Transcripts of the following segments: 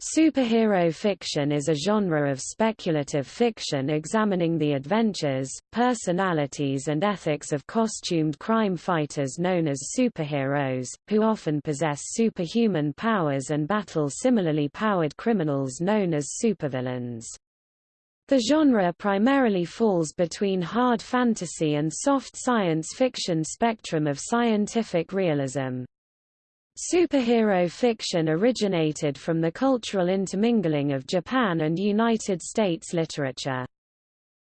Superhero fiction is a genre of speculative fiction examining the adventures, personalities and ethics of costumed crime fighters known as superheroes, who often possess superhuman powers and battle similarly powered criminals known as supervillains. The genre primarily falls between hard fantasy and soft science fiction spectrum of scientific realism. Superhero fiction originated from the cultural intermingling of Japan and United States literature.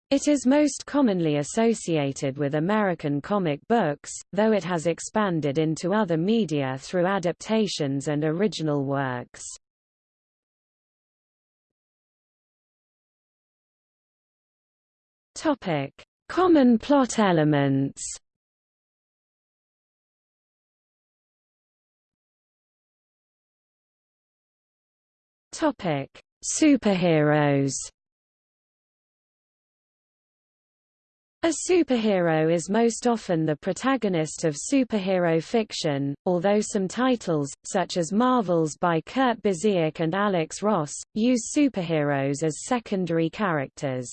It is most commonly associated with American comic books, though it has expanded into other media through adaptations and original works. Topic: Common plot elements Topic: Superheroes. A superhero is most often the protagonist of superhero fiction, although some titles, such as Marvels by Kurt Busiek and Alex Ross, use superheroes as secondary characters.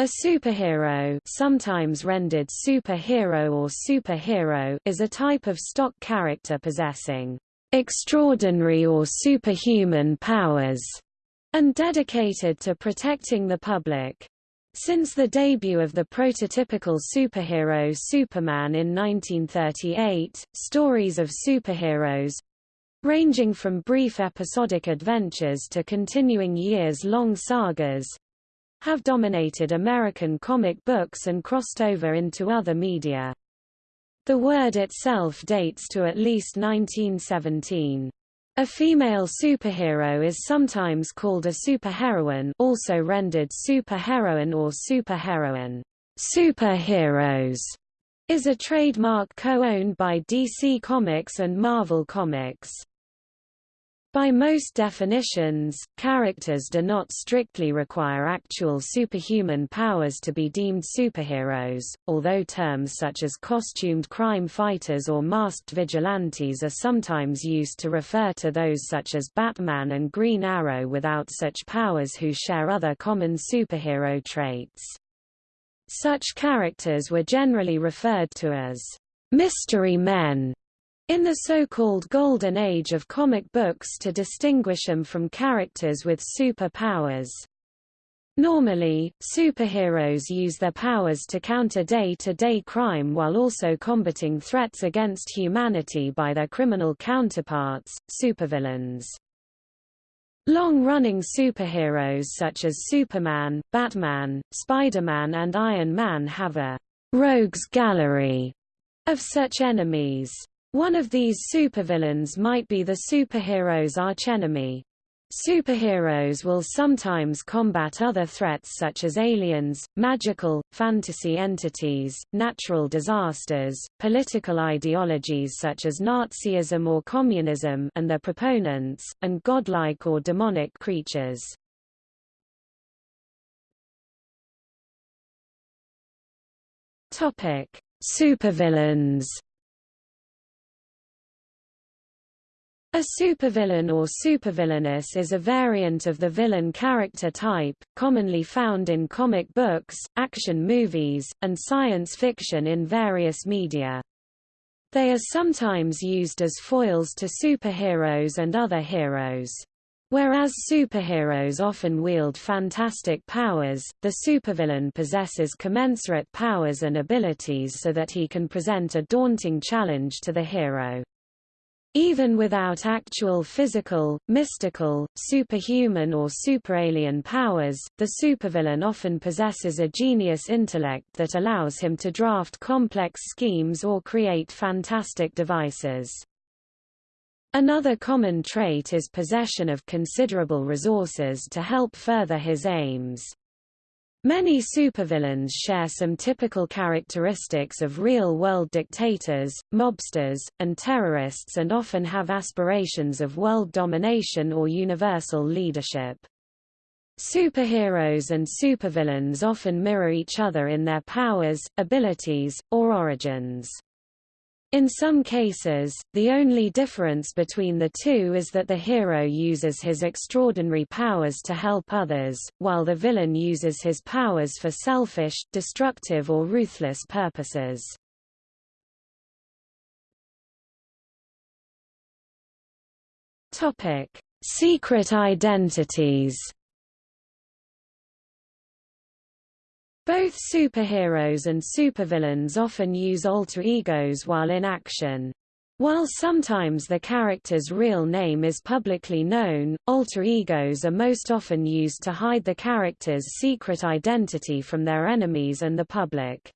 A superhero sometimes rendered superhero or superhero is a type of stock character possessing extraordinary or superhuman powers, and dedicated to protecting the public. Since the debut of the prototypical superhero Superman in 1938, stories of superheroes ranging from brief episodic adventures to continuing years-long sagas have dominated American comic books and crossed over into other media. The word itself dates to at least 1917. A female superhero is sometimes called a superheroine also rendered superheroine or superheroine. Superheroes is a trademark co-owned by DC Comics and Marvel Comics. By most definitions, characters do not strictly require actual superhuman powers to be deemed superheroes, although terms such as costumed crime fighters or masked vigilantes are sometimes used to refer to those such as Batman and Green Arrow without such powers who share other common superhero traits. Such characters were generally referred to as mystery men in the so-called Golden Age of comic books to distinguish them from characters with superpowers. Normally, superheroes use their powers to counter day-to-day -day crime while also combating threats against humanity by their criminal counterparts, supervillains. Long-running superheroes such as Superman, Batman, Spider-Man and Iron Man have a rogues gallery of such enemies. One of these supervillains might be the superhero's archenemy. Superheroes will sometimes combat other threats such as aliens, magical, fantasy entities, natural disasters, political ideologies such as Nazism or communism and their proponents, and godlike or demonic creatures. Supervillains A supervillain or supervillainess is a variant of the villain character type, commonly found in comic books, action movies, and science fiction in various media. They are sometimes used as foils to superheroes and other heroes. Whereas superheroes often wield fantastic powers, the supervillain possesses commensurate powers and abilities so that he can present a daunting challenge to the hero. Even without actual physical, mystical, superhuman or superalien powers, the supervillain often possesses a genius intellect that allows him to draft complex schemes or create fantastic devices. Another common trait is possession of considerable resources to help further his aims. Many supervillains share some typical characteristics of real-world dictators, mobsters, and terrorists and often have aspirations of world domination or universal leadership. Superheroes and supervillains often mirror each other in their powers, abilities, or origins. In some cases, the only difference between the two is that the hero uses his extraordinary powers to help others, while the villain uses his powers for selfish, destructive or ruthless purposes. Secret identities Both superheroes and supervillains often use alter egos while in action. While sometimes the character's real name is publicly known, alter egos are most often used to hide the character's secret identity from their enemies and the public.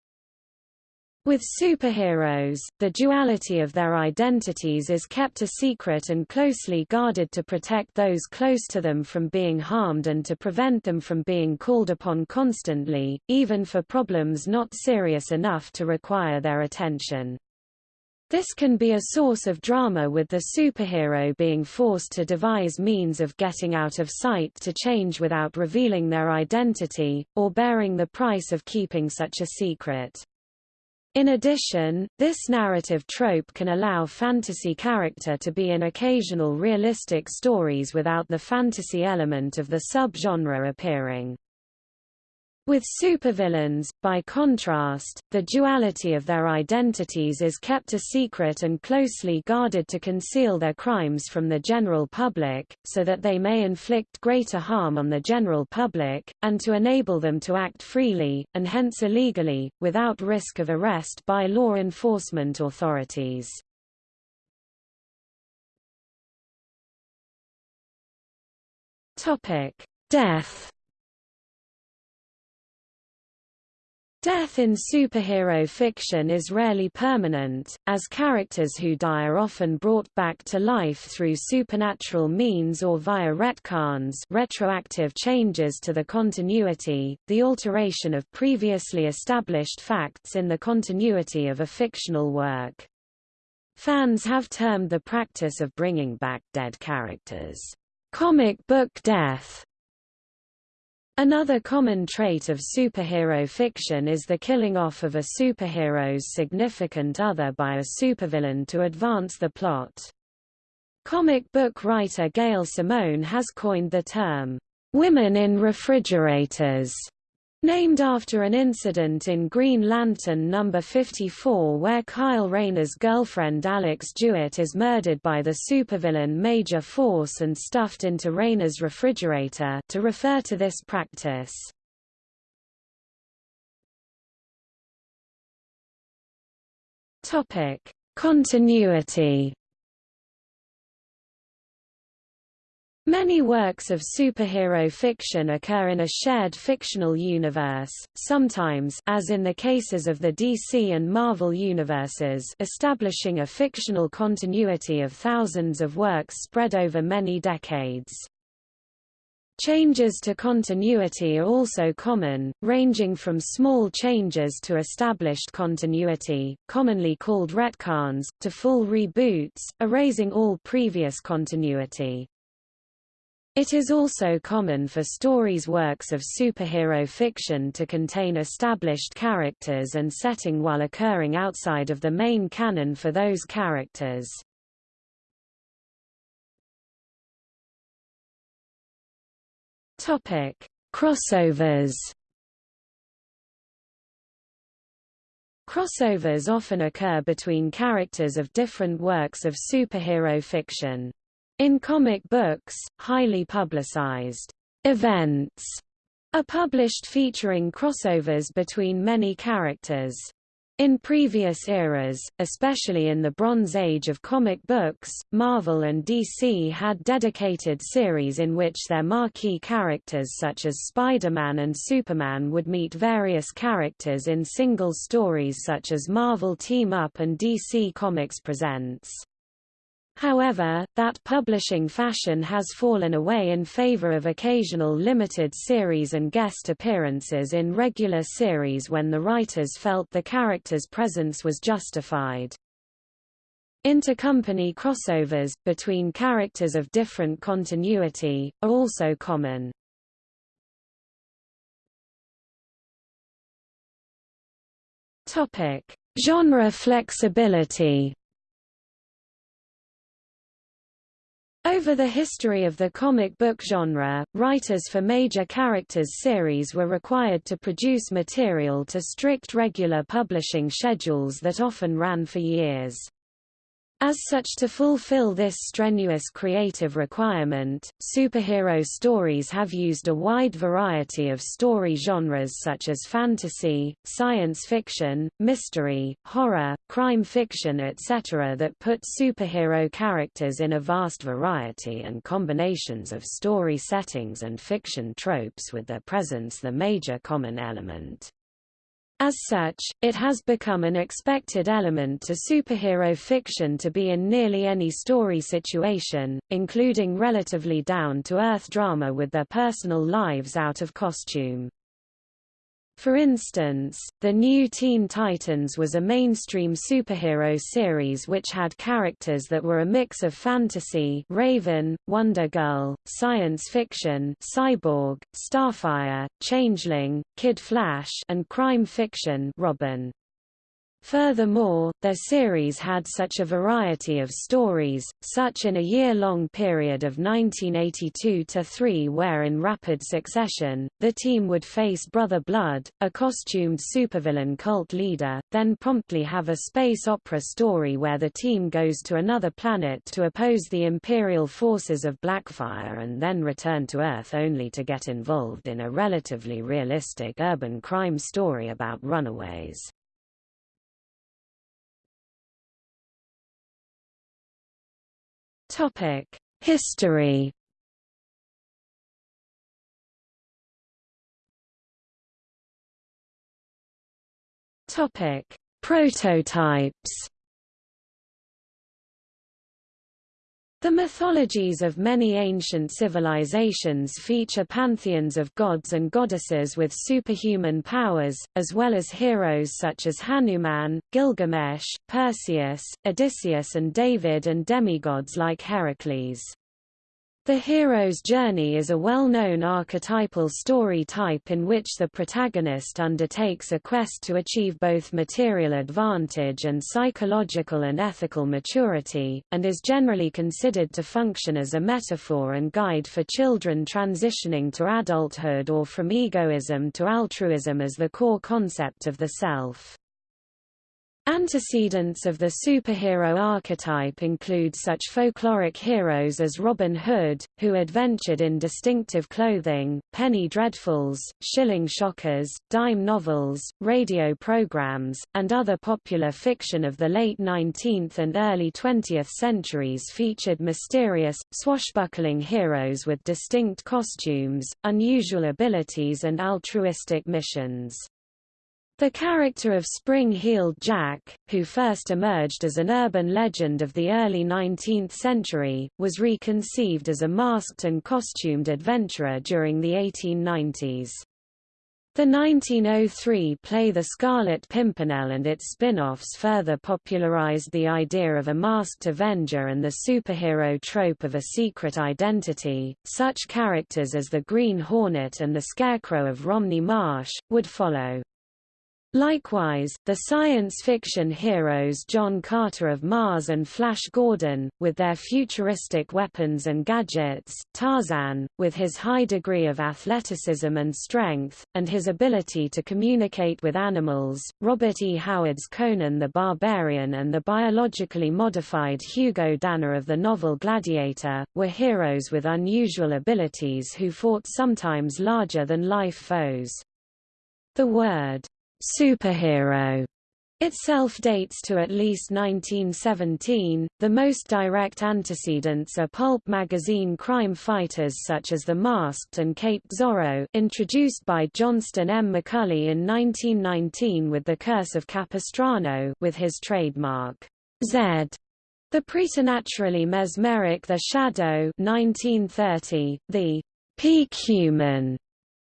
With superheroes, the duality of their identities is kept a secret and closely guarded to protect those close to them from being harmed and to prevent them from being called upon constantly, even for problems not serious enough to require their attention. This can be a source of drama with the superhero being forced to devise means of getting out of sight to change without revealing their identity, or bearing the price of keeping such a secret. In addition, this narrative trope can allow fantasy character to be in occasional realistic stories without the fantasy element of the subgenre appearing. With supervillains, by contrast, the duality of their identities is kept a secret and closely guarded to conceal their crimes from the general public, so that they may inflict greater harm on the general public, and to enable them to act freely, and hence illegally, without risk of arrest by law enforcement authorities. Death Death in superhero fiction is rarely permanent, as characters who die are often brought back to life through supernatural means or via retcons retroactive changes to the continuity, the alteration of previously established facts in the continuity of a fictional work. Fans have termed the practice of bringing back dead characters, comic book death, Another common trait of superhero fiction is the killing off of a superhero's significant other by a supervillain to advance the plot. Comic book writer Gail Simone has coined the term, "'women in refrigerators' Named after an incident in Green Lantern No. 54 where Kyle Rayner's girlfriend Alex DeWitt is murdered by the supervillain Major Force and stuffed into Rayner's refrigerator to refer to this practice. Continuity Many works of superhero fiction occur in a shared fictional universe, sometimes as in the cases of the DC and Marvel universes establishing a fictional continuity of thousands of works spread over many decades. Changes to continuity are also common, ranging from small changes to established continuity, commonly called retcons, to full reboots, erasing all previous continuity. It is also common for stories works of superhero fiction to contain established characters and setting while occurring outside of the main canon for those characters. Topic: Crossovers. Crossovers often occur between characters of different works of superhero fiction. In comic books, highly publicized events are published featuring crossovers between many characters. In previous eras, especially in the Bronze Age of comic books, Marvel and DC had dedicated series in which their marquee characters such as Spider-Man and Superman would meet various characters in single stories such as Marvel Team Up and DC Comics Presents. However, that publishing fashion has fallen away in favor of occasional limited series and guest appearances in regular series when the writers felt the character's presence was justified. Intercompany crossovers, between characters of different continuity, are also common. Genre flexibility Over the history of the comic book genre, writers for major characters series were required to produce material to strict regular publishing schedules that often ran for years. As such to fulfill this strenuous creative requirement, superhero stories have used a wide variety of story genres such as fantasy, science fiction, mystery, horror, crime fiction etc. that put superhero characters in a vast variety and combinations of story settings and fiction tropes with their presence the major common element. As such, it has become an expected element to superhero fiction to be in nearly any story situation, including relatively down-to-earth drama with their personal lives out of costume. For instance, the new Teen Titans was a mainstream superhero series which had characters that were a mix of fantasy Raven, Wonder Girl, science fiction Cyborg, Starfire, Changeling, Kid Flash and crime fiction Robin. Furthermore, their series had such a variety of stories, such in a year-long period of 1982-3 where in rapid succession, the team would face Brother Blood, a costumed supervillain cult leader, then promptly have a space opera story where the team goes to another planet to oppose the Imperial forces of Blackfire and then return to Earth only to get involved in a relatively realistic urban crime story about runaways. Topic: History. Topic: Prototypes. The mythologies of many ancient civilizations feature pantheons of gods and goddesses with superhuman powers, as well as heroes such as Hanuman, Gilgamesh, Perseus, Odysseus and David and demigods like Heracles. The hero's journey is a well-known archetypal story type in which the protagonist undertakes a quest to achieve both material advantage and psychological and ethical maturity, and is generally considered to function as a metaphor and guide for children transitioning to adulthood or from egoism to altruism as the core concept of the self. Antecedents of the superhero archetype include such folkloric heroes as Robin Hood, who adventured in distinctive clothing, penny dreadfuls, shilling shockers, dime novels, radio programs, and other popular fiction of the late 19th and early 20th centuries featured mysterious, swashbuckling heroes with distinct costumes, unusual abilities and altruistic missions. The character of Spring-Heeled Jack, who first emerged as an urban legend of the early 19th century, was reconceived as a masked and costumed adventurer during the 1890s. The 1903 play The Scarlet Pimpernel and its spin-offs further popularized the idea of a masked avenger and the superhero trope of a secret identity. Such characters as the Green Hornet and the Scarecrow of Romney Marsh would follow. Likewise, the science fiction heroes John Carter of Mars and Flash Gordon, with their futuristic weapons and gadgets, Tarzan, with his high degree of athleticism and strength, and his ability to communicate with animals, Robert E. Howard's Conan the Barbarian and the biologically modified Hugo Danner of the novel Gladiator, were heroes with unusual abilities who fought sometimes larger-than-life foes. The word superhero itself dates to at least 1917. The most direct antecedents are pulp magazine crime fighters such as The Masked and Cape Zorro, introduced by Johnston M. McCulley in 1919 with The Curse of Capistrano, with his trademark Z. The preternaturally mesmeric The Shadow 1930, the peak human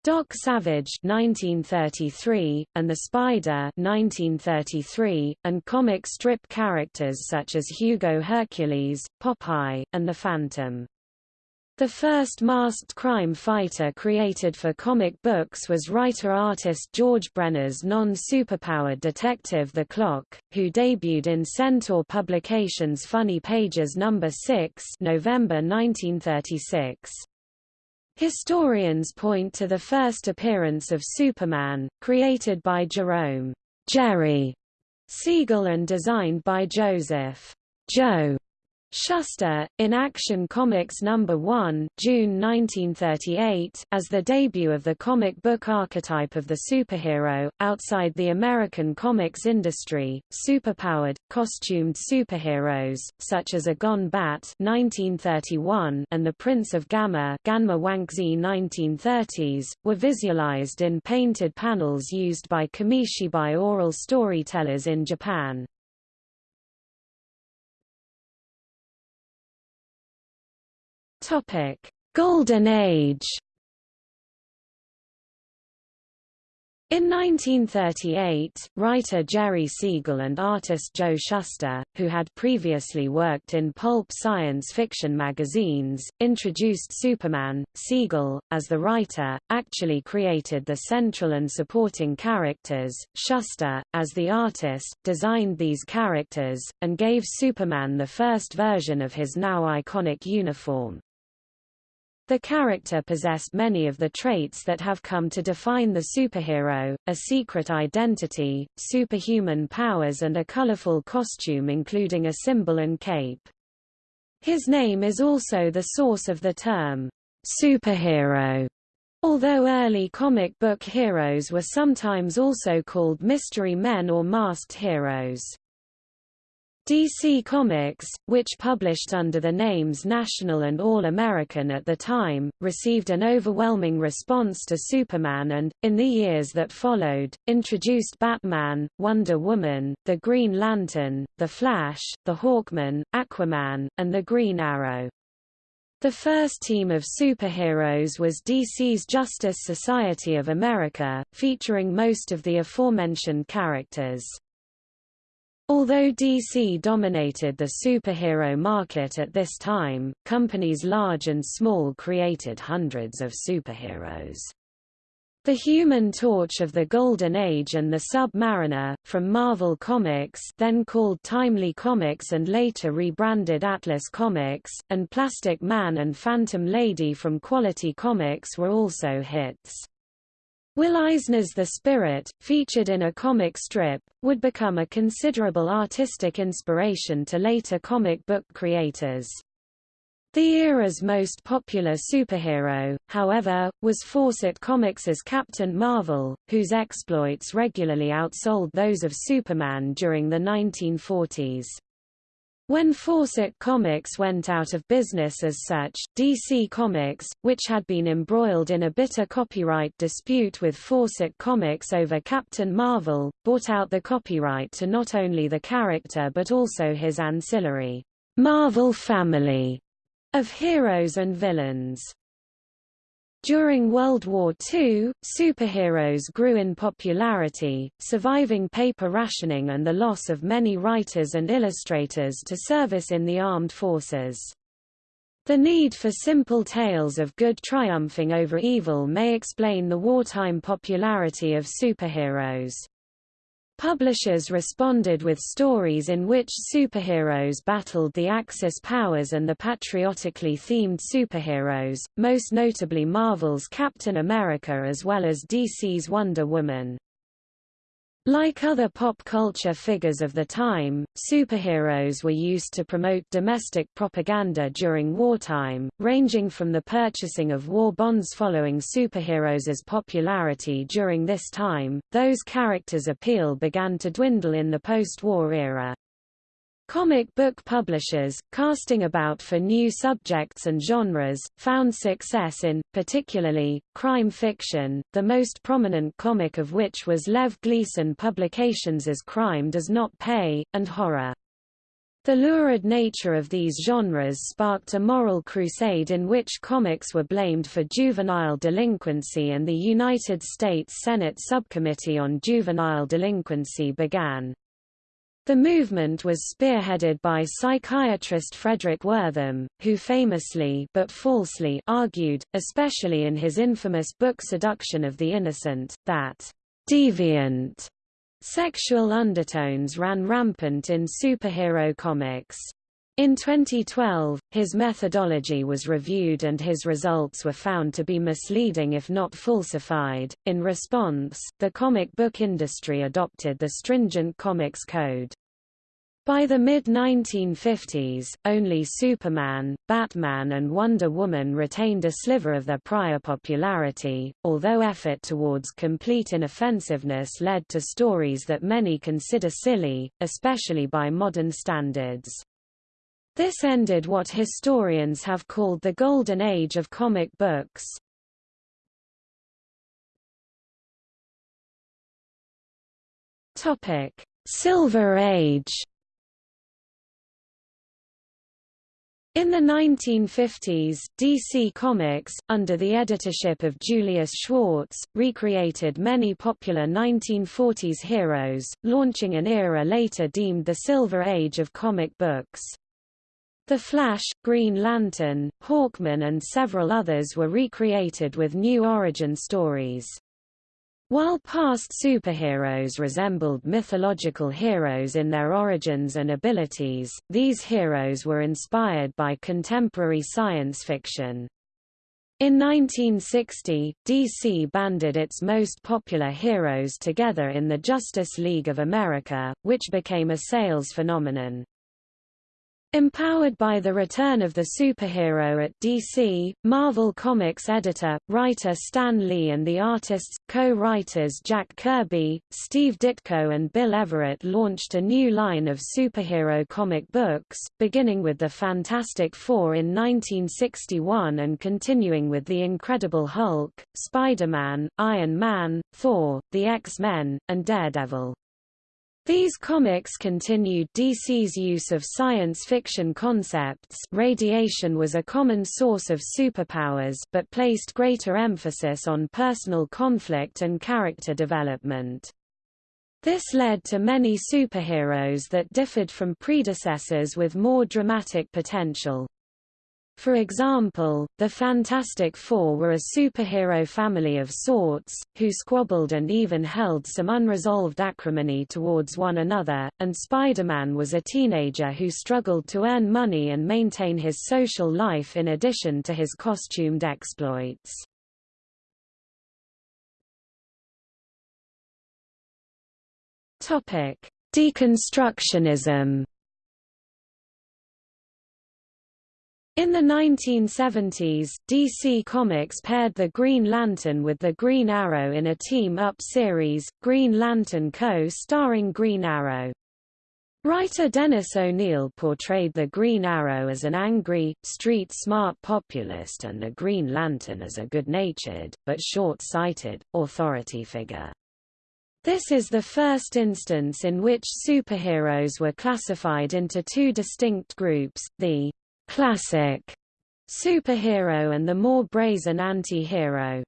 Doc Savage 1933, and The Spider 1933, and comic strip characters such as Hugo Hercules, Popeye, and the Phantom. The first masked crime fighter created for comic books was writer-artist George Brenner's non-superpowered detective The Clock, who debuted in Centaur Publications' Funny Pages No. 6 November 1936. Historians point to the first appearance of Superman, created by Jerome Jerry Siegel and designed by Joseph Joe Shuster, in Action Comics No. 1 June 1938, as the debut of the comic book archetype of the superhero, outside the American comics industry, superpowered, costumed superheroes, such as Ōgon Bat 1931 and the Prince of Gamma Ganma Wankzi 1930s, were visualized in painted panels used by Kamishibai oral storytellers in Japan. Topic: Golden Age. In 1938, writer Jerry Siegel and artist Joe Shuster, who had previously worked in pulp science fiction magazines, introduced Superman. Siegel, as the writer, actually created the central and supporting characters. Shuster, as the artist, designed these characters, and gave Superman the first version of his now iconic uniform. The character possessed many of the traits that have come to define the superhero, a secret identity, superhuman powers and a colorful costume including a symbol and cape. His name is also the source of the term, superhero, although early comic book heroes were sometimes also called mystery men or masked heroes. DC Comics, which published under the names National and All American at the time, received an overwhelming response to Superman and, in the years that followed, introduced Batman, Wonder Woman, the Green Lantern, The Flash, the Hawkman, Aquaman, and the Green Arrow. The first team of superheroes was DC's Justice Society of America, featuring most of the aforementioned characters. Although DC dominated the superhero market at this time, companies large and small created hundreds of superheroes. The Human Torch of the Golden Age and the Sub-Mariner, from Marvel Comics then called Timely Comics and later rebranded Atlas Comics, and Plastic Man and Phantom Lady from Quality Comics were also hits. Will Eisner's The Spirit, featured in a comic strip, would become a considerable artistic inspiration to later comic book creators. The era's most popular superhero, however, was Fawcett Comics' Captain Marvel, whose exploits regularly outsold those of Superman during the 1940s. When Fawcett Comics went out of business as such, DC Comics, which had been embroiled in a bitter copyright dispute with Fawcett Comics over Captain Marvel, bought out the copyright to not only the character but also his ancillary Marvel family of heroes and villains. During World War II, superheroes grew in popularity, surviving paper rationing and the loss of many writers and illustrators to service in the armed forces. The need for simple tales of good triumphing over evil may explain the wartime popularity of superheroes. Publishers responded with stories in which superheroes battled the Axis powers and the patriotically themed superheroes, most notably Marvel's Captain America as well as DC's Wonder Woman. Like other pop culture figures of the time, superheroes were used to promote domestic propaganda during wartime, ranging from the purchasing of war bonds following superheroes' popularity during this time. Those characters' appeal began to dwindle in the post-war era. Comic book publishers, casting about for new subjects and genres, found success in, particularly, crime fiction, the most prominent comic of which was Lev Gleason Publications' Crime Does Not Pay, and horror. The lurid nature of these genres sparked a moral crusade in which comics were blamed for juvenile delinquency and the United States Senate Subcommittee on Juvenile Delinquency began. The movement was spearheaded by psychiatrist Fredric Wertham, who famously but falsely argued, especially in his infamous book Seduction of the Innocent, that deviant sexual undertones ran rampant in superhero comics. In 2012, his methodology was reviewed and his results were found to be misleading if not falsified. In response, the comic book industry adopted the stringent Comics Code. By the mid-1950s, only Superman, Batman and Wonder Woman retained a sliver of their prior popularity, although effort towards complete inoffensiveness led to stories that many consider silly, especially by modern standards. This ended what historians have called the Golden Age of comic books. Topic: Silver Age In the 1950s, DC Comics, under the editorship of Julius Schwartz, recreated many popular 1940s heroes, launching an era later deemed the Silver Age of comic books. The Flash, Green Lantern, Hawkman and several others were recreated with new origin stories. While past superheroes resembled mythological heroes in their origins and abilities, these heroes were inspired by contemporary science fiction. In 1960, DC banded its most popular heroes together in the Justice League of America, which became a sales phenomenon. Empowered by the return of the superhero at DC, Marvel Comics editor, writer Stan Lee and the artists, co-writers Jack Kirby, Steve Ditko and Bill Everett launched a new line of superhero comic books, beginning with the Fantastic Four in 1961 and continuing with The Incredible Hulk, Spider-Man, Iron Man, Thor, the X-Men, and Daredevil. These comics continued DC's use of science fiction concepts radiation was a common source of superpowers but placed greater emphasis on personal conflict and character development. This led to many superheroes that differed from predecessors with more dramatic potential. For example, the Fantastic Four were a superhero family of sorts, who squabbled and even held some unresolved acrimony towards one another, and Spider-Man was a teenager who struggled to earn money and maintain his social life in addition to his costumed exploits. Deconstructionism In the 1970s, DC Comics paired the Green Lantern with the Green Arrow in a team-up series, Green Lantern Co. starring Green Arrow. Writer Dennis O'Neil portrayed the Green Arrow as an angry, street-smart populist and the Green Lantern as a good-natured, but short-sighted, authority figure. This is the first instance in which superheroes were classified into two distinct groups, the classic superhero and the more brazen anti-hero.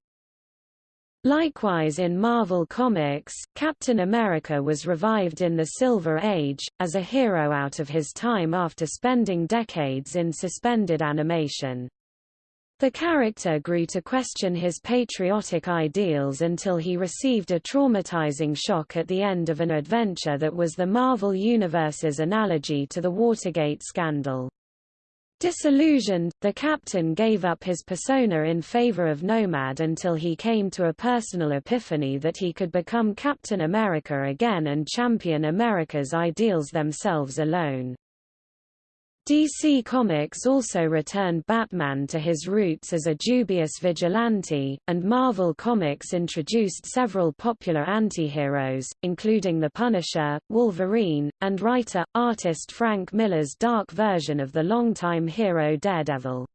Likewise in Marvel Comics, Captain America was revived in the Silver Age, as a hero out of his time after spending decades in suspended animation. The character grew to question his patriotic ideals until he received a traumatizing shock at the end of an adventure that was the Marvel Universe's analogy to the Watergate scandal. Disillusioned, the captain gave up his persona in favor of Nomad until he came to a personal epiphany that he could become Captain America again and champion America's ideals themselves alone. DC Comics also returned Batman to his roots as a dubious vigilante, and Marvel Comics introduced several popular antiheroes, including The Punisher, Wolverine, and writer-artist Frank Miller's dark version of the longtime hero Daredevil.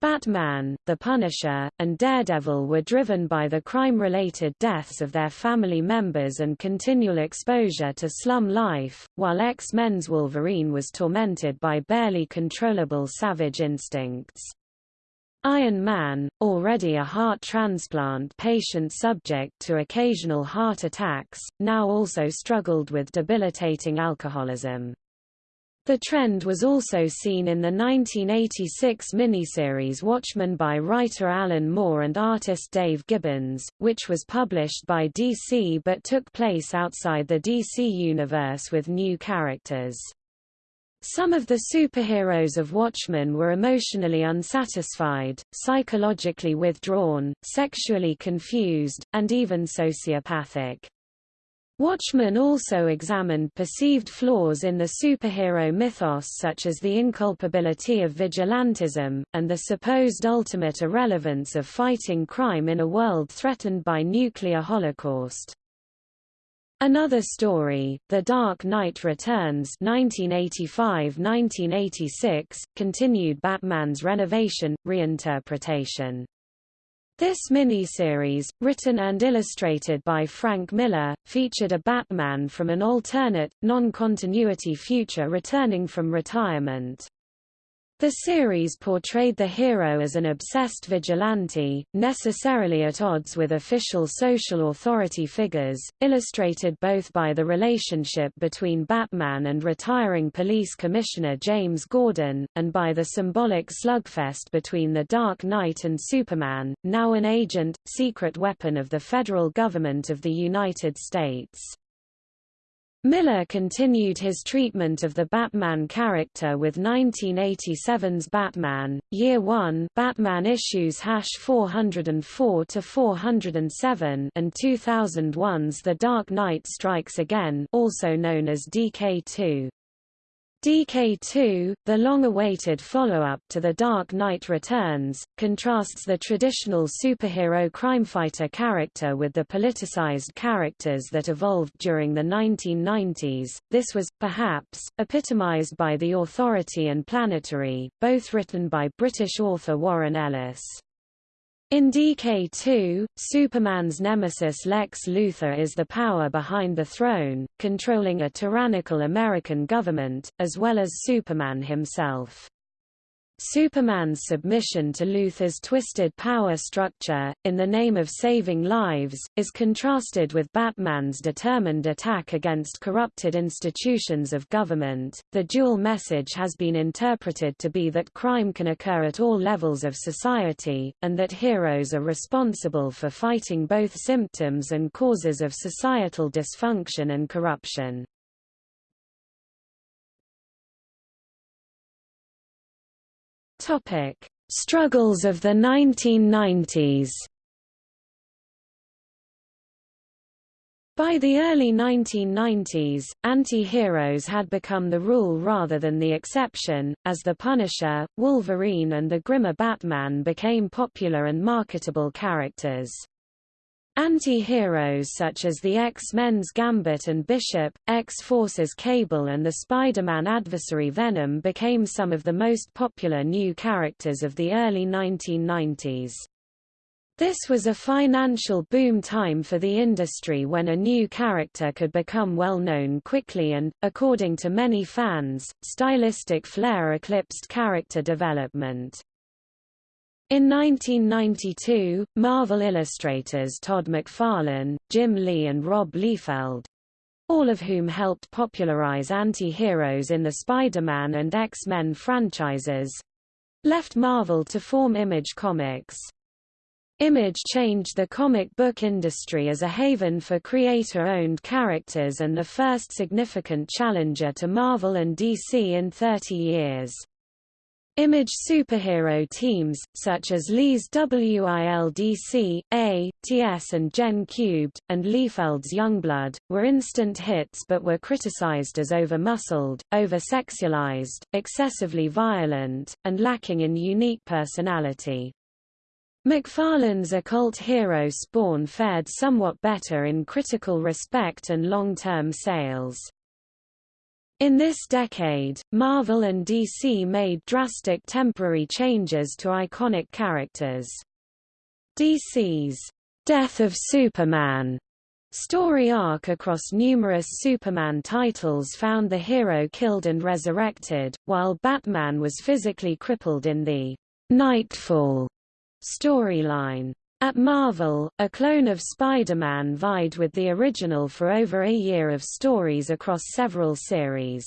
Batman, The Punisher, and Daredevil were driven by the crime-related deaths of their family members and continual exposure to slum life, while X-Men's Wolverine was tormented by barely controllable savage instincts. Iron Man, already a heart transplant patient subject to occasional heart attacks, now also struggled with debilitating alcoholism. The trend was also seen in the 1986 miniseries Watchmen by writer Alan Moore and artist Dave Gibbons, which was published by DC but took place outside the DC universe with new characters. Some of the superheroes of Watchmen were emotionally unsatisfied, psychologically withdrawn, sexually confused, and even sociopathic. Watchmen also examined perceived flaws in the superhero mythos such as the inculpability of vigilantism, and the supposed ultimate irrelevance of fighting crime in a world threatened by nuclear holocaust. Another story, The Dark Knight Returns 1985–1986, continued Batman's renovation, reinterpretation. This miniseries, written and illustrated by Frank Miller, featured a Batman from an alternate, non-continuity future returning from retirement. The series portrayed the hero as an obsessed vigilante, necessarily at odds with official social authority figures, illustrated both by the relationship between Batman and retiring police commissioner James Gordon, and by the symbolic slugfest between the Dark Knight and Superman, now an agent, secret weapon of the federal government of the United States. Miller continued his treatment of the Batman character with 1987's Batman, Year One Batman issues hash 404-407 and 2001's The Dark Knight Strikes Again also known as DK2. DK2, the long-awaited follow-up to The Dark Knight Returns, contrasts the traditional superhero crime-fighter character with the politicized characters that evolved during the 1990s. This was, perhaps, epitomized by The Authority and Planetary, both written by British author Warren Ellis. In DK2, Superman's nemesis Lex Luthor is the power behind the throne, controlling a tyrannical American government, as well as Superman himself. Superman's submission to Luthor's twisted power structure, in the name of saving lives, is contrasted with Batman's determined attack against corrupted institutions of government. The dual message has been interpreted to be that crime can occur at all levels of society, and that heroes are responsible for fighting both symptoms and causes of societal dysfunction and corruption. Topic: Struggles of the 1990s. By the early 1990s, anti-heroes had become the rule rather than the exception, as the Punisher, Wolverine and the grimmer Batman became popular and marketable characters. Anti-heroes such as the X-Men's Gambit and Bishop, X-Force's Cable and the Spider-Man adversary Venom became some of the most popular new characters of the early 1990s. This was a financial boom time for the industry when a new character could become well known quickly and, according to many fans, stylistic flair eclipsed character development. In 1992, Marvel illustrators Todd McFarlane, Jim Lee and Rob Liefeld—all of whom helped popularize anti-heroes in the Spider-Man and X-Men franchises—left Marvel to form Image Comics. Image changed the comic book industry as a haven for creator-owned characters and the first significant challenger to Marvel and DC in 30 years. Image superhero teams, such as Lee's WILDC, A, TS and Gen Cubed, and Liefeld's Youngblood, were instant hits but were criticized as over-muscled, over-sexualized, excessively violent, and lacking in unique personality. McFarlane's occult hero Spawn fared somewhat better in critical respect and long-term sales. In this decade, Marvel and DC made drastic temporary changes to iconic characters. DC's Death of Superman story arc across numerous Superman titles found the hero killed and resurrected, while Batman was physically crippled in the Knightfall storyline. At Marvel, a clone of Spider-Man vied with the original for over a year of stories across several series.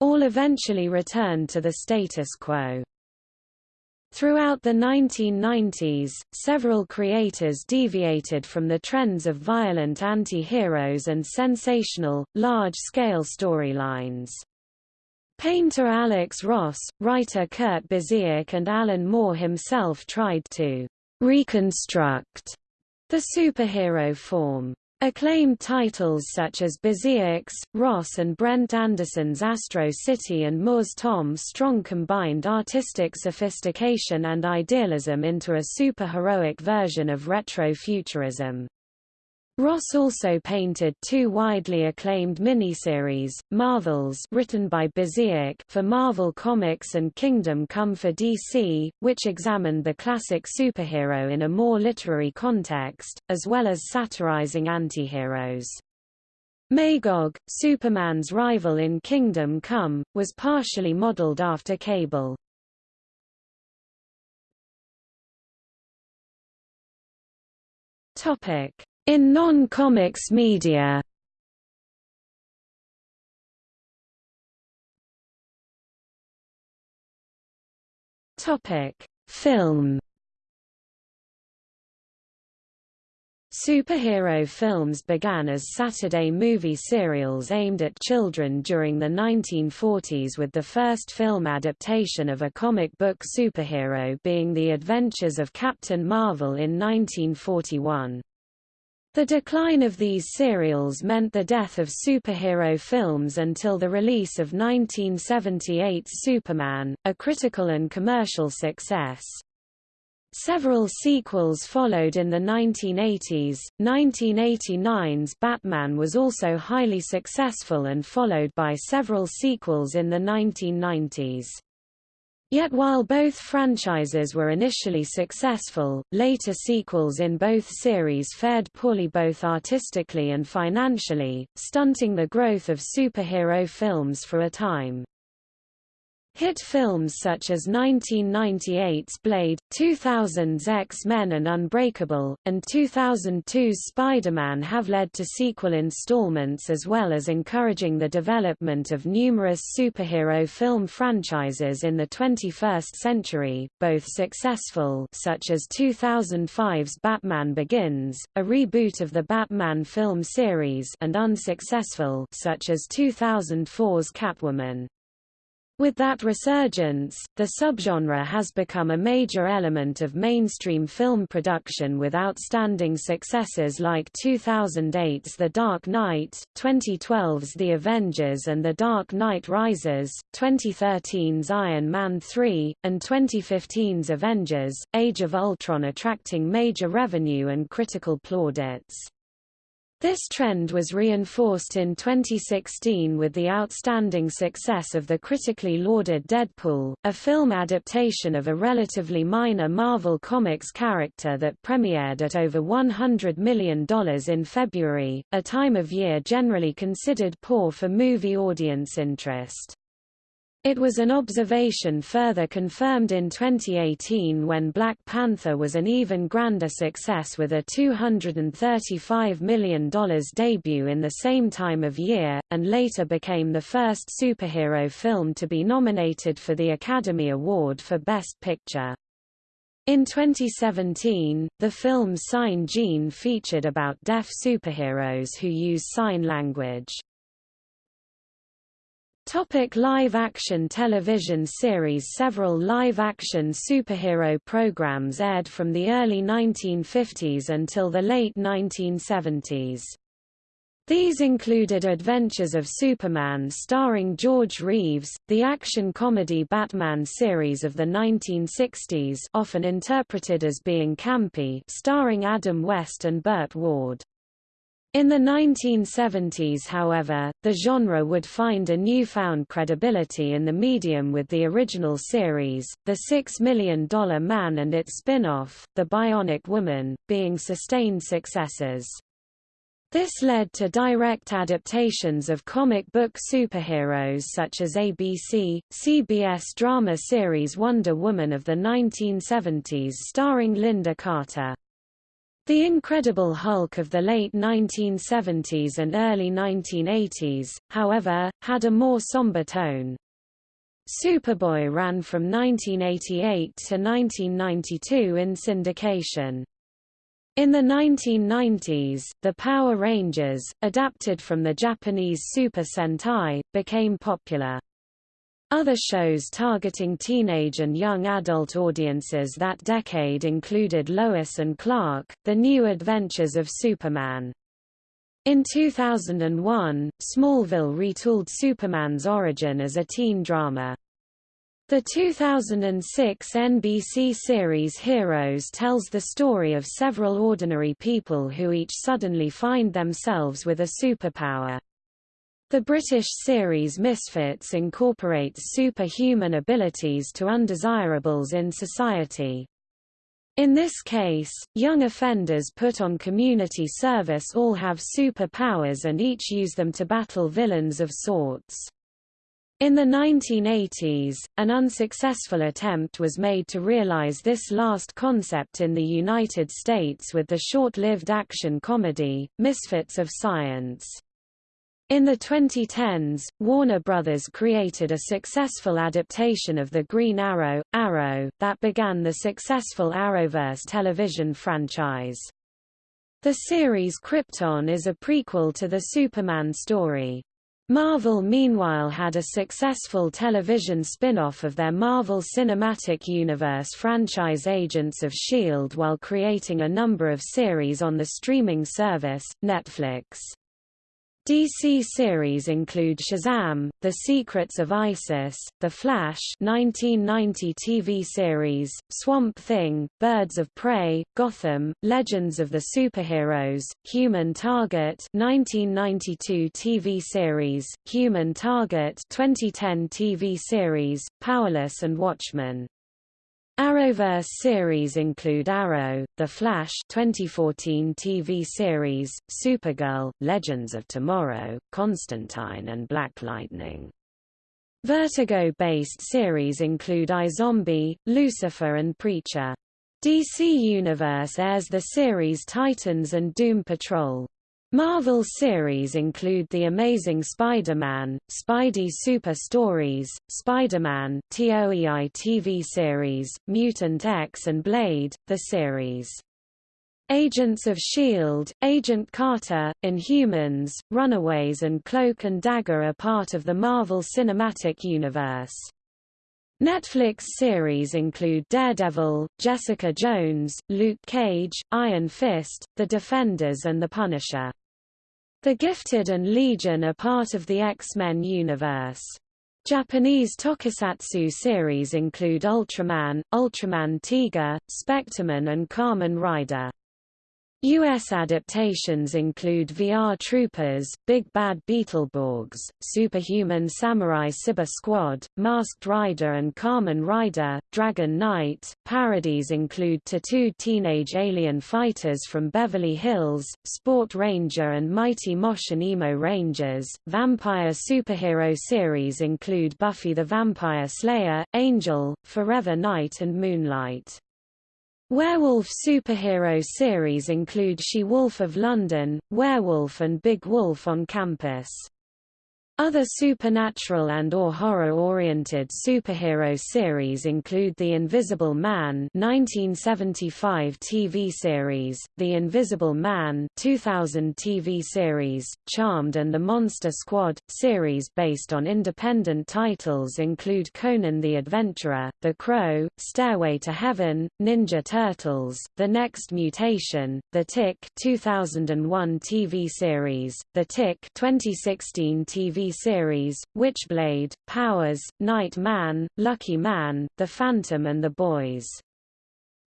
All eventually returned to the status quo. Throughout the 1990s, several creators deviated from the trends of violent anti-heroes and sensational, large-scale storylines. Painter Alex Ross, writer Kurt Busiek and Alan Moore himself tried to reconstruct the superhero form. Acclaimed titles such as Busiek's, Ross and Brent Anderson's Astro City and Moore's Tom Strong combined artistic sophistication and idealism into a superheroic version of retro-futurism. Ross also painted two widely acclaimed miniseries, Marvels written by Busiek for Marvel Comics and Kingdom Come for DC, which examined the classic superhero in a more literary context, as well as satirizing antiheroes. Magog, Superman's rival in Kingdom Come, was partially modeled after Cable. Topic in non-comics media Topic: Film. Superhero films began as Saturday movie serials aimed at children during the 1940s with the first film adaptation of a comic book superhero being The Adventures of Captain Marvel in 1941. The decline of these serials meant the death of superhero films until the release of 1978's Superman, a critical and commercial success. Several sequels followed in the 1980s. 1989's Batman was also highly successful and followed by several sequels in the 1990s. Yet while both franchises were initially successful, later sequels in both series fared poorly both artistically and financially, stunting the growth of superhero films for a time. Hit films such as 1998's Blade, 2000's X-Men and Unbreakable, and 2002's Spider-Man have led to sequel installments as well as encouraging the development of numerous superhero film franchises in the 21st century, both successful such as 2005's Batman Begins, a reboot of the Batman film series and unsuccessful such as 2004's Catwoman. With that resurgence, the subgenre has become a major element of mainstream film production with outstanding successes like 2008's The Dark Knight, 2012's The Avengers and The Dark Knight Rises, 2013's Iron Man 3, and 2015's Avengers, Age of Ultron attracting major revenue and critical plaudits. This trend was reinforced in 2016 with the outstanding success of the critically lauded Deadpool, a film adaptation of a relatively minor Marvel Comics character that premiered at over $100 million in February, a time of year generally considered poor for movie audience interest. It was an observation further confirmed in 2018 when Black Panther was an even grander success with a $235 million debut in the same time of year, and later became the first superhero film to be nominated for the Academy Award for Best Picture. In 2017, the film Sign Gene featured about deaf superheroes who use sign language. Topic live-action television series Several live-action superhero programs aired from the early 1950s until the late 1970s. These included Adventures of Superman starring George Reeves, the action comedy Batman series of the 1960s often interpreted as being campy starring Adam West and Burt Ward. In the 1970s however, the genre would find a newfound credibility in the medium with the original series, The Six Million Dollar Man and its spin-off, The Bionic Woman, being sustained successes. This led to direct adaptations of comic book superheroes such as ABC, CBS drama series Wonder Woman of the 1970s starring Lynda Carter. The Incredible Hulk of the late 1970s and early 1980s, however, had a more somber tone. Superboy ran from 1988 to 1992 in syndication. In the 1990s, the Power Rangers, adapted from the Japanese Super Sentai, became popular. Other shows targeting teenage and young adult audiences that decade included Lois and Clark, The New Adventures of Superman. In 2001, Smallville retooled Superman's origin as a teen drama. The 2006 NBC series Heroes tells the story of several ordinary people who each suddenly find themselves with a superpower. The British series Misfits incorporates superhuman abilities to undesirables in society. In this case, young offenders put on community service all have superpowers and each use them to battle villains of sorts. In the 1980s, an unsuccessful attempt was made to realize this last concept in the United States with the short-lived action comedy, Misfits of Science. In the 2010s, Warner Brothers created a successful adaptation of the Green Arrow, Arrow, that began the successful Arrowverse television franchise. The series Krypton is a prequel to the Superman story. Marvel meanwhile had a successful television spin-off of their Marvel Cinematic Universe franchise Agents of S.H.I.E.L.D. while creating a number of series on the streaming service, Netflix. DC series include Shazam, The Secrets of Isis, The Flash 1990 TV series, Swamp Thing, Birds of Prey, Gotham, Legends of the Superheroes, Human Target 1992 TV series, Human Target 2010 TV series, Powerless and Watchmen. Arrowverse series include Arrow, The Flash 2014 TV series, Supergirl, Legends of Tomorrow, Constantine and Black Lightning. Vertigo-based series include iZombie, Lucifer and Preacher. DC Universe airs the series Titans and Doom Patrol. Marvel series include The Amazing Spider-Man, Spidey Super Stories, Spider-Man TOEI TV series, Mutant X and Blade, the series. Agents of S.H.I.E.L.D., Agent Carter, Inhumans, Runaways and Cloak and Dagger are part of the Marvel Cinematic Universe. Netflix series include Daredevil, Jessica Jones, Luke Cage, Iron Fist, The Defenders and The Punisher. The Gifted and Legion are part of the X-Men universe. Japanese tokusatsu series include Ultraman, Ultraman Tiga, Spectreman and Kamen Rider. U.S. adaptations include VR Troopers, Big Bad Beetleborgs, Superhuman Samurai Cyber Squad, Masked Rider and Kamen Rider, Dragon Knight. Parodies include Tattooed Teenage Alien Fighters from Beverly Hills, Sport Ranger and Mighty Mosh and Emo Rangers. Vampire superhero series include Buffy the Vampire Slayer, Angel, Forever Knight and Moonlight. Werewolf superhero series include She-Wolf of London, Werewolf and Big Wolf on Campus. Other supernatural and or horror-oriented superhero series include The Invisible Man 1975 TV series, The Invisible Man 2000 TV series, Charmed and The Monster Squad. Series based on independent titles include Conan the Adventurer, The Crow, Stairway to Heaven, Ninja Turtles, The Next Mutation, The Tick 2001 TV series, The Tick 2016 TV series, Witchblade, Powers, Night Man, Lucky Man, The Phantom and the Boys.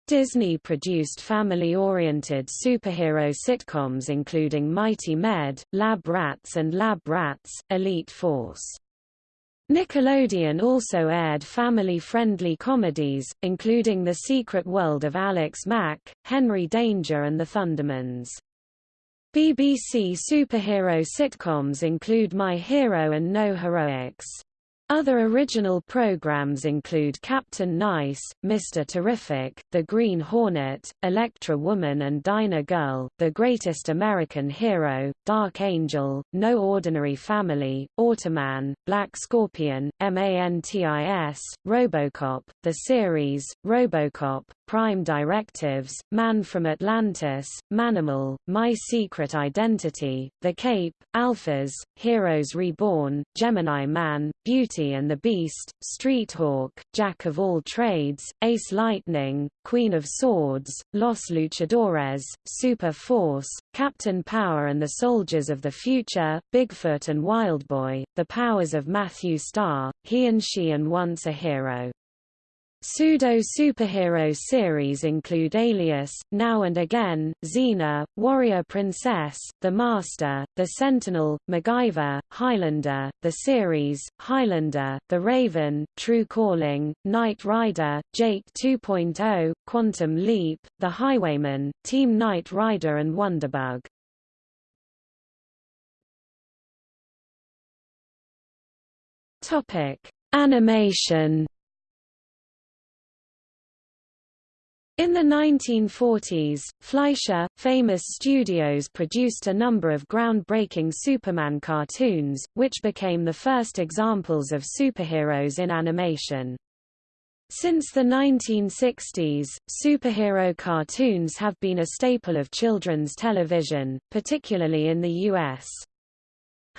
Disney produced family-oriented superhero sitcoms including Mighty Med, Lab Rats and Lab Rats, Elite Force. Nickelodeon also aired family-friendly comedies, including The Secret World of Alex Mack, Henry Danger and the Thundermans. BBC superhero sitcoms include My Hero and No Heroics. Other original programs include Captain Nice, Mr. Terrific, The Green Hornet, Electra Woman and Dyna Girl, The Greatest American Hero, Dark Angel, No Ordinary Family, Automan, Black Scorpion, MANTIS, Robocop, The Series, Robocop, Prime Directives, Man from Atlantis, Manimal, My Secret Identity, The Cape, Alphas, Heroes Reborn, Gemini Man, Beauty and the Beast, Street Hawk, Jack of All Trades, Ace Lightning, Queen of Swords, Los Luchadores, Super Force, Captain Power and the Soldiers of the Future, Bigfoot and Wildboy, The Powers of Matthew Star, He and She and Once a Hero. Pseudo-superhero series include Alias, Now and Again, Xena, Warrior Princess, The Master, The Sentinel, MacGyver, Highlander, The Series, Highlander, The Raven, True Calling, Knight Rider, Jake 2.0, Quantum Leap, The Highwayman, Team Knight Rider and Wonderbug. Topic: Animation In the 1940s, Fleischer, famous studios produced a number of groundbreaking Superman cartoons, which became the first examples of superheroes in animation. Since the 1960s, superhero cartoons have been a staple of children's television, particularly in the U.S.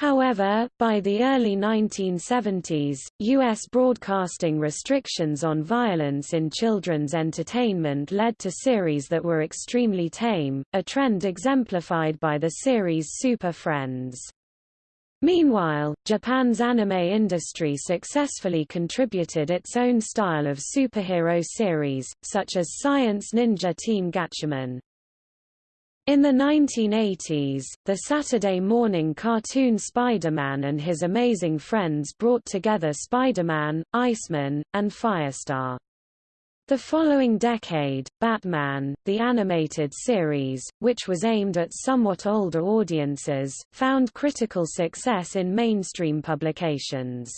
However, by the early 1970s, U.S. broadcasting restrictions on violence in children's entertainment led to series that were extremely tame, a trend exemplified by the series Super Friends. Meanwhile, Japan's anime industry successfully contributed its own style of superhero series, such as Science Ninja Team Gatchaman. In the 1980s, the Saturday morning cartoon Spider-Man and his amazing friends brought together Spider-Man, Iceman, and Firestar. The following decade, Batman, the animated series, which was aimed at somewhat older audiences, found critical success in mainstream publications.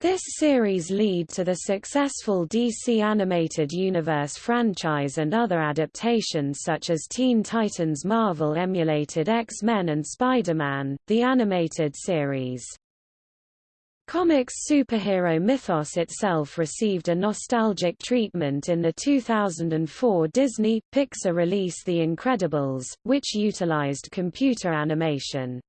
This series lead to the successful DC Animated Universe franchise and other adaptations such as Teen Titans Marvel emulated X-Men and Spider-Man, the animated series. Comics superhero mythos itself received a nostalgic treatment in the 2004 Disney-Pixar release The Incredibles, which utilized computer animation.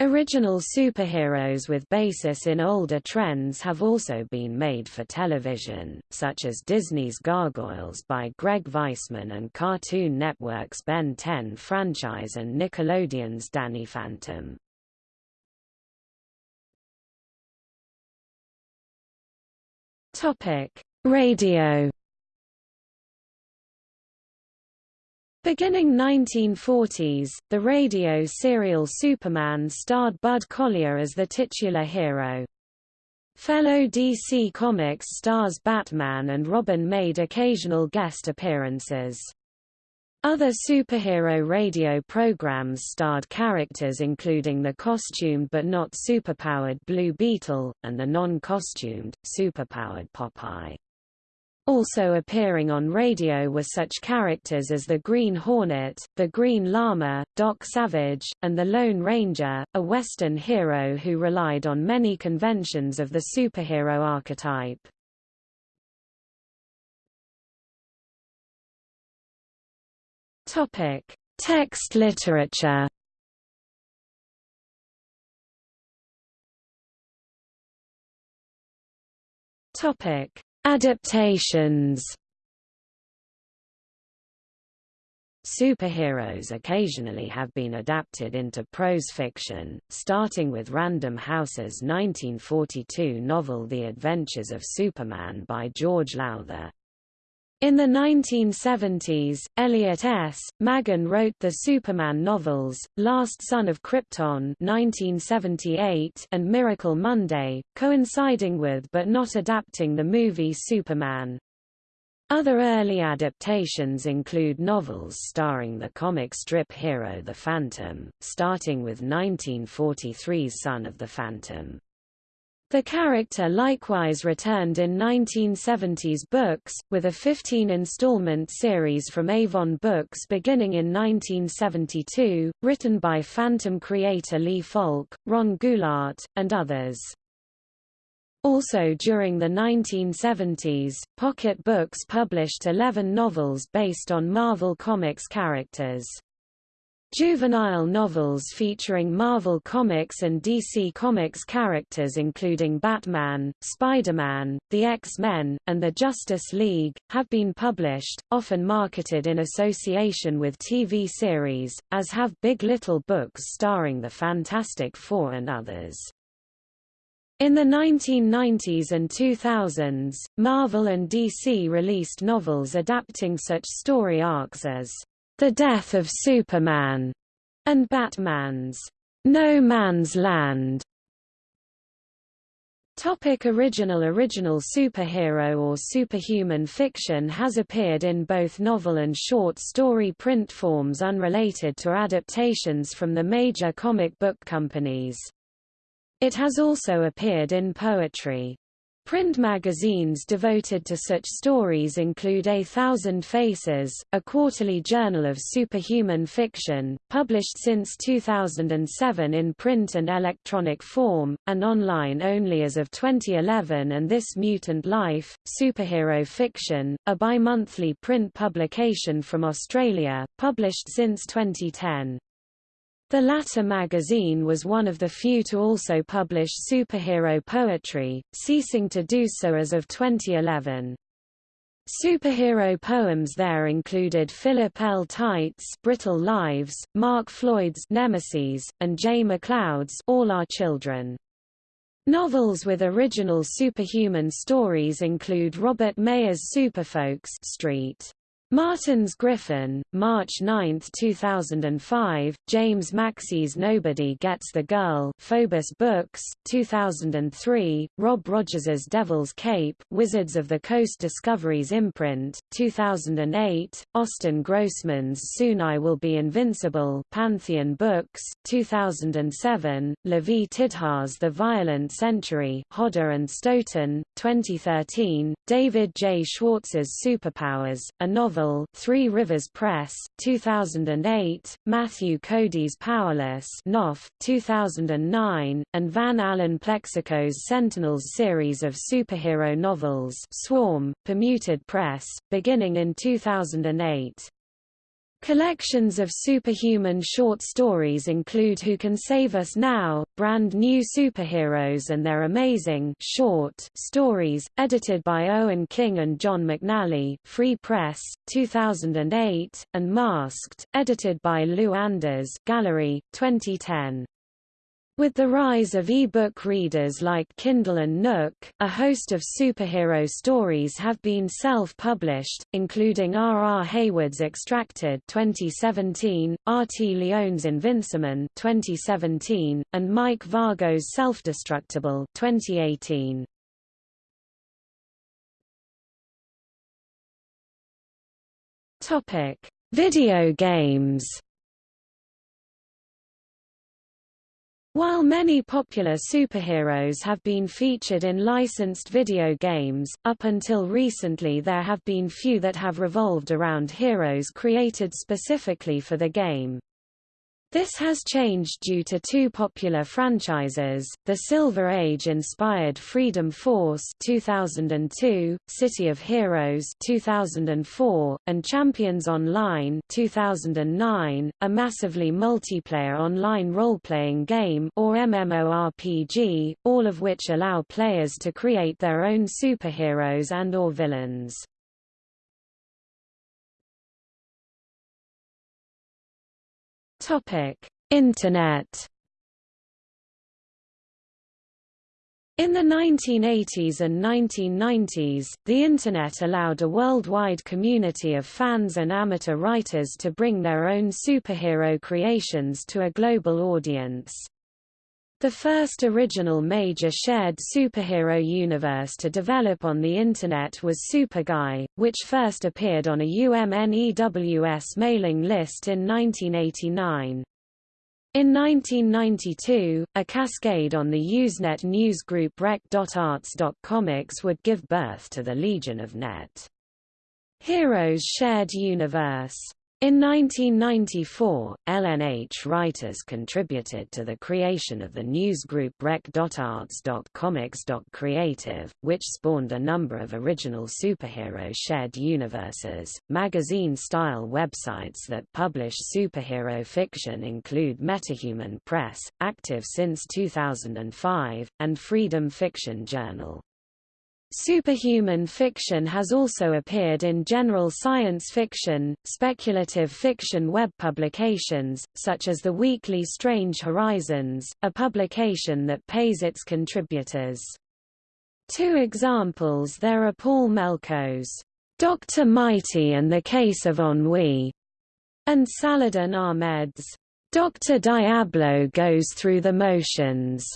Original superheroes with basis in older trends have also been made for television, such as Disney's Gargoyles by Greg Weisman and Cartoon Network's Ben 10 franchise and Nickelodeon's Danny Phantom. Radio Beginning 1940s, the radio serial Superman starred Bud Collyer as the titular hero. Fellow DC Comics stars Batman and Robin made occasional guest appearances. Other superhero radio programs starred characters including the costumed but not superpowered Blue Beetle, and the non-costumed, superpowered Popeye. Also appearing on radio were such characters as the Green Hornet, the Green Lama, Doc Savage, and the Lone Ranger, a Western hero who relied on many conventions of the superhero archetype. Topic: Text literature. Topic: Adaptations Superheroes occasionally have been adapted into prose fiction, starting with Random House's 1942 novel The Adventures of Superman by George Lowther. In the 1970s, Elliot S. Maggin wrote the Superman novels, Last Son of Krypton 1978 and Miracle Monday, coinciding with but not adapting the movie Superman. Other early adaptations include novels starring the comic strip hero The Phantom, starting with 1943's Son of the Phantom. The character likewise returned in 1970s books, with a 15-installment series from Avon Books beginning in 1972, written by Phantom creator Lee Falk, Ron Goulart, and others. Also during the 1970s, Pocket Books published 11 novels based on Marvel Comics characters. Juvenile novels featuring Marvel Comics and DC Comics characters including Batman, Spider-Man, the X-Men, and the Justice League, have been published, often marketed in association with TV series, as have Big Little books starring the Fantastic Four and others. In the 1990s and 2000s, Marvel and DC released novels adapting such story arcs as The Death of Superman and Batman's No Man's Land. Topic original Original superhero or superhuman fiction has appeared in both novel and short story print forms unrelated to adaptations from the major comic book companies. It has also appeared in poetry. Print magazines devoted to such stories include A Thousand Faces, a quarterly journal of superhuman fiction, published since 2007 in print and electronic form, and online only as of 2011 and This Mutant Life, Superhero Fiction, a bi-monthly print publication from Australia, published since 2010. The latter magazine was one of the few to also publish superhero poetry, ceasing to do so as of 2011. Superhero poems there included Philip L. Tight's Brittle Lives, Mark Floyd's Nemesis, and Jay MacLeod's All Our Children. Novels with original superhuman stories include Robert Mayer's Superfolks Street. Martin's Griffin, March 9, 2005, James Maxey's Nobody Gets the Girl Phobos Books, 2003, Rob Rogers's Devil's Cape Wizards of the Coast Discoveries imprint, 2008, Austin Grossman's Soon I Will Be Invincible Pantheon Books, 2007, Lavie Tidhar's The Violent Century Hodder and Stoughton, 2013, David J. Schwartz's Superpowers, a novel Three Rivers Press, 2008, Matthew Cody's Powerless Knopf, 2009, and Van Allen Plexico's Sentinels series of superhero novels Swarm, Permuted Press, beginning in 2008. Collections of superhuman short stories include Who Can Save Us Now, Brand New Superheroes and Their Amazing short stories, edited by Owen King and John McNally Free Press, 2008, and Masked, edited by Lou Anders Gallery, 2010. With the rise of e-book readers like Kindle and Nook, a host of superhero stories have been self-published, including R. R. Hayward's Extracted 2017, R. T. Leone's Invinciman 2017, and Mike Vargo's Self-Destructible 2018. Topic: Video games. While many popular superheroes have been featured in licensed video games, up until recently there have been few that have revolved around heroes created specifically for the game. This has changed due to two popular franchises, the Silver Age-inspired Freedom Force 2002, City of Heroes 2004, and Champions Online 2009, a massively multiplayer online role-playing game or MMORPG, all of which allow players to create their own superheroes and or villains. Topic: Internet. In the 1980s and 1990s, the Internet allowed a worldwide community of fans and amateur writers to bring their own superhero creations to a global audience. The first original major shared superhero universe to develop on the Internet was Superguy, which first appeared on a UMNEWS mailing list in 1989. In 1992, a cascade on the Usenet newsgroup rec.arts.comics would give birth to the Legion of Net. Heroes Shared Universe in 1994, LNH writers contributed to the creation of the newsgroup rec.arts.comics.creative, which spawned a number of original superhero shared universes. Magazine-style websites that publish superhero fiction include Metahuman Press, active since 2005, and Freedom Fiction Journal. Superhuman fiction has also appeared in general science fiction, speculative fiction web publications, such as the weekly Strange Horizons, a publication that pays its contributors. Two examples there are Paul Melko's Dr. Mighty and the Case of Ennui, and Saladin Ahmed's Dr. Diablo Goes Through the Motions.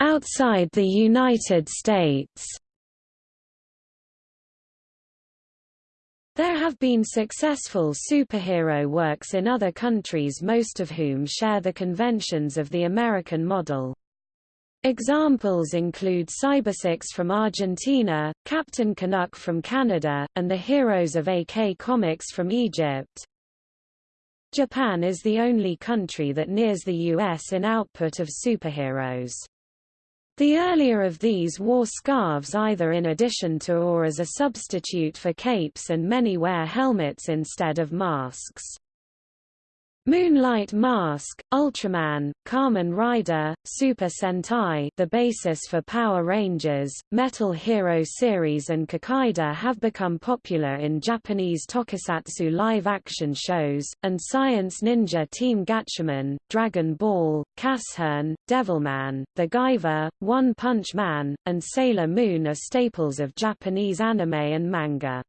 Outside the United States. There have been successful superhero works in other countries most of whom share the conventions of the American model. Examples include Cybersix from Argentina, Captain Canuck from Canada, and the Heroes of AK Comics from Egypt. Japan is the only country that nears the US in output of superheroes. The earlier of these wore scarves either in addition to or as a substitute for capes and many wear helmets instead of masks. Moonlight Mask, Ultraman, Kamen Rider, Super Sentai the basis for Power Rangers, Metal Hero series and Kikaider have become popular in Japanese tokusatsu live-action shows, and Science Ninja Team Gatchaman, Dragon Ball, Casshern, Devilman, The Guyver, One Punch Man, and Sailor Moon are staples of Japanese anime and manga.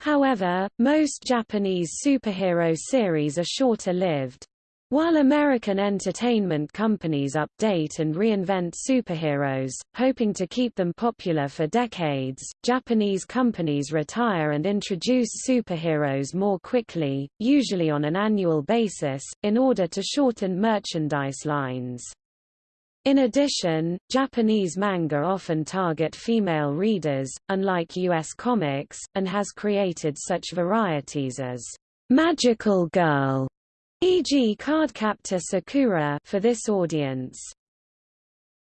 However, most Japanese superhero series are shorter lived. While American entertainment companies update and reinvent superheroes, hoping to keep them popular for decades, Japanese companies retire and introduce superheroes more quickly, usually on an annual basis, in order to shorten merchandise lines. In addition, Japanese manga often target female readers, unlike U.S. comics, and has created such varieties as Magical Girl, e.g. Cardcaptor Sakura for this audience.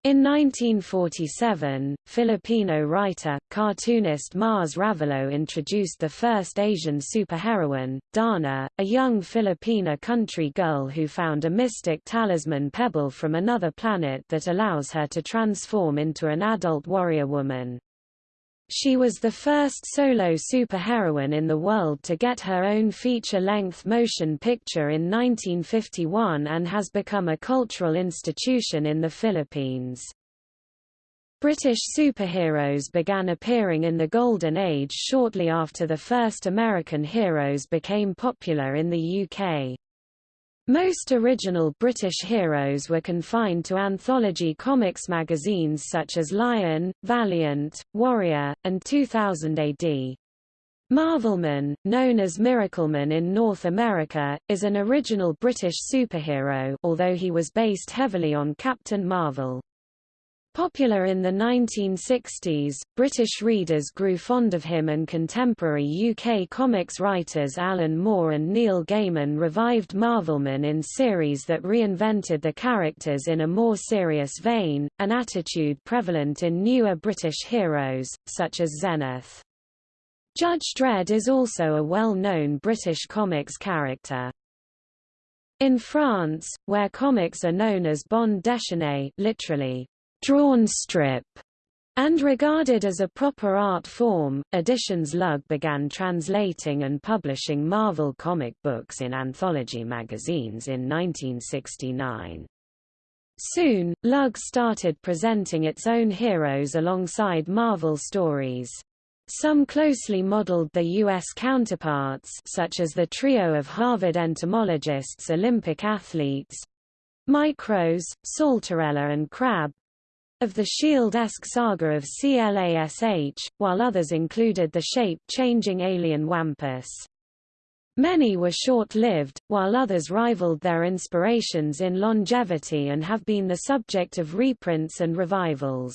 In 1947, Filipino writer, cartoonist Mars Ravelo introduced the first Asian superheroine, Darna, a young Filipina country girl who found a mystic talisman pebble from another planet that allows her to transform into an adult warrior woman. She was the first solo superheroine in the world to get her own feature-length motion picture in 1951 and has become a cultural institution in the Philippines. British superheroes began appearing in the Golden Age shortly after the first American heroes became popular in the UK. Most original British heroes were confined to anthology comics magazines such as Lion, Valiant, Warrior, and 2000 AD. Marvelman, known as Miracleman in North America, is an original British superhero although he was based heavily on Captain Marvel. Popular in the 1960s, British readers grew fond of him and contemporary UK comics writers Alan Moore and Neil Gaiman revived Marvelman in series that reinvented the characters in a more serious vein, an attitude prevalent in newer British heroes, such as Zenith. Judge Dredd is also a well-known British comics character. In France, where comics are known as bande dessinée literally, drawn strip, and regarded as a proper art form, Editions Lug began translating and publishing Marvel comic books in anthology magazines in 1969. Soon, Lug started presenting its own heroes alongside Marvel stories. Some closely modeled their U.S. counterparts such as the trio of Harvard entomologists Olympic athletes Mikros, Saltarella and Crabb of the Shield-esque saga of CLASH, while others included the shape-changing alien Wampus. Many were short-lived, while others rivaled their inspirations in longevity and have been the subject of reprints and revivals.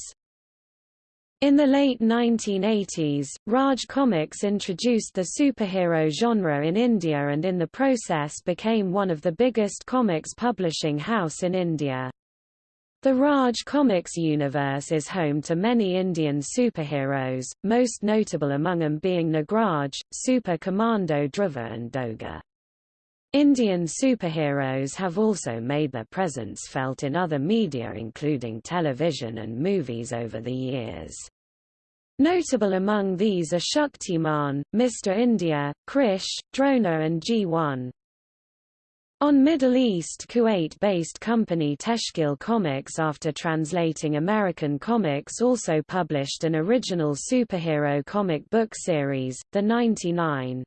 In the late 1980s, Raj Comics introduced the superhero genre in India and in the process became one of the biggest comics publishing house in India. The Raj Comics universe is home to many Indian superheroes, most notable among them being Nagraj, Super Commando Dhruva and Doga. Indian superheroes have also made their presence felt in other media including television and movies over the years. Notable among these are Shaktimaan, Mr. India, Krrish, Drona and G1. On Middle East Kuwait-based company Teshkeel Comics after translating American comics also published an original superhero comic book series, The 99.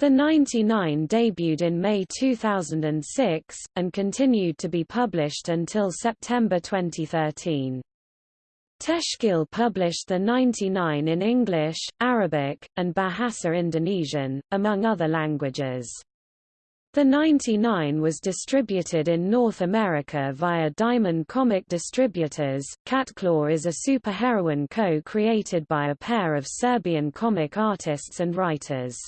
The 99 debuted in May 2006, and continued to be published until September 2013. Teshkeel published The 99 in English, Arabic, and Bahasa Indonesian, among other languages. The 99 was distributed in North America via Diamond Comic Distributors. Catclaw is a superheroine co-created by a pair of Serbian comic artists and writers.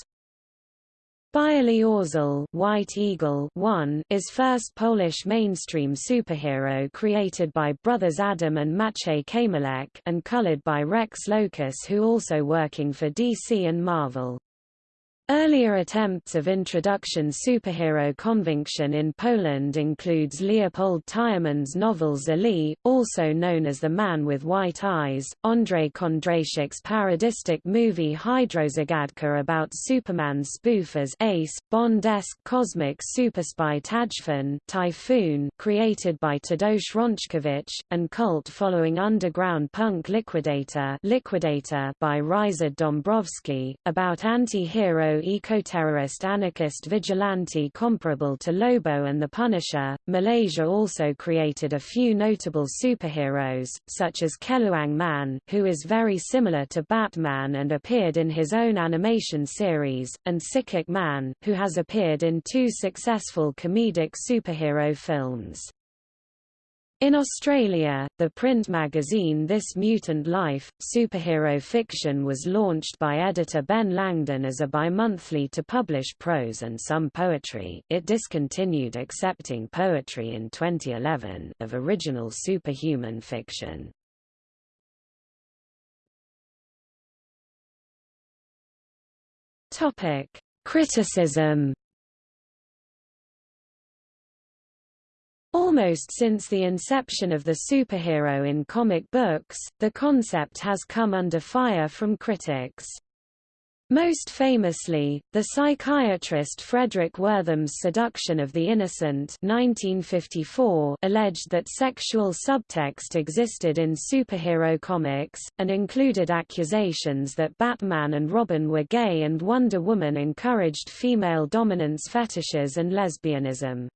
Bialy Orzel White Eagle 1 is first Polish mainstream superhero created by brothers Adam and Maciej Kmiołek and colored by Rex Lokus who also working for DC and Marvel. Earlier attempts of introduction superhero conviction in Poland includes Leopold Tyrmand's novel Zły, also known as The Man with White Eyes, Andrzej Kondratiuk's parodistic movie Hydrozagadka about Superman spoof as Ace, Bond-esque cosmic superspy Tajfun Typhoon created by Tadeusz Raczkiewicz, and cult-following underground punk Liquidator Liquidator by Ryszard Dąbrowski, about anti-hero eco-terrorist anarchist vigilante comparable to Lobo and the Punisher. Malaysia also created a few notable superheroes, such as Keluang Man, who is very similar to Batman and appeared in his own animation series, and Cicak Man, who has appeared in two successful comedic superhero films. In Australia, the print magazine This Mutant Life, superhero fiction was launched by editor Ben Langdon as a bimonthly to publish prose and some poetry. It discontinued accepting poetry in 2011 of original superhuman fiction. Topic: Criticism Almost since the inception of the superhero in comic books, the concept has come under fire from critics. Most famously, the psychiatrist Fredric Wertham's Seduction of the Innocent 1954 alleged that sexual subtext existed in superhero comics, and included accusations that Batman and Robin were gay and Wonder Woman encouraged female dominance fetishes and lesbianism.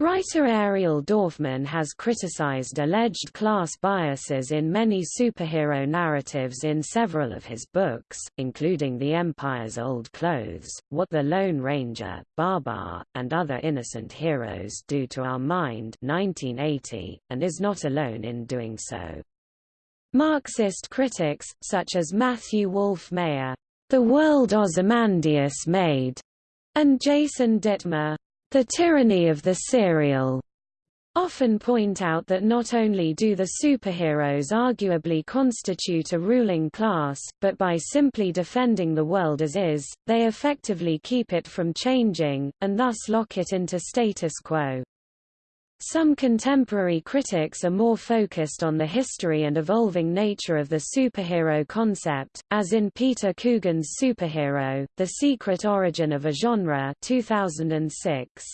Writer Ariel Dorfman has criticized alleged class biases in many superhero narratives in several of his books, including The Empire's Old Clothes, What the Lone Ranger, Babar, and Other Innocent Heroes Do to Our Mind 1980, and is not alone in doing so. Marxist critics, such as Matthew Wolf-Meyer, The World Ozymandias Made, and Jason Dittmer, the tyranny of the serial often point out that not only do the superheroes arguably constitute a ruling class, but by simply defending the world as is, they effectively keep it from changing, and thus lock it into status quo. Some contemporary critics are more focused on the history and evolving nature of the superhero concept, as in Peter Coogan's Superhero, The Secret Origin of a Genre 2006.